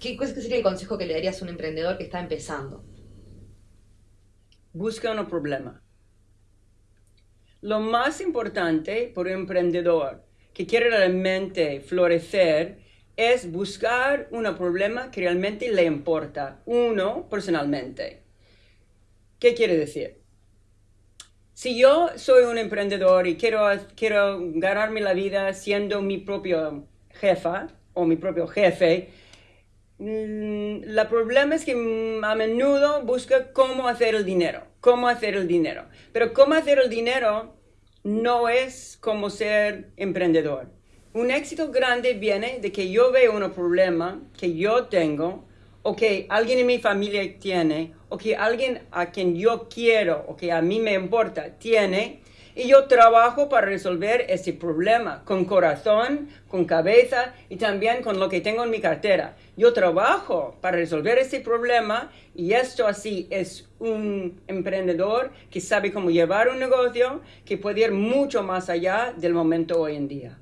¿qué, ¿cuál sería el consejo que le darías a un emprendedor que está empezando? Busca un problema. Lo más importante por un emprendedor que quiere realmente florecer es buscar un problema que realmente le importa, uno personalmente. ¿Qué quiere decir? Si yo soy un emprendedor y quiero, quiero ganarme la vida siendo mi propio jefa o mi propio jefe, el mm, problema es que a menudo busca cómo hacer el dinero, cómo hacer el dinero. Pero cómo hacer el dinero no es como ser emprendedor. Un éxito grande viene de que yo veo un problema que yo tengo o que alguien en mi familia tiene o que alguien a quien yo quiero o que a mí me importa tiene y yo trabajo para resolver ese problema con corazón, con cabeza y también con lo que tengo en mi cartera. Yo trabajo para resolver ese problema y esto así es un emprendedor que sabe cómo llevar un negocio que puede ir mucho más allá del momento hoy en día.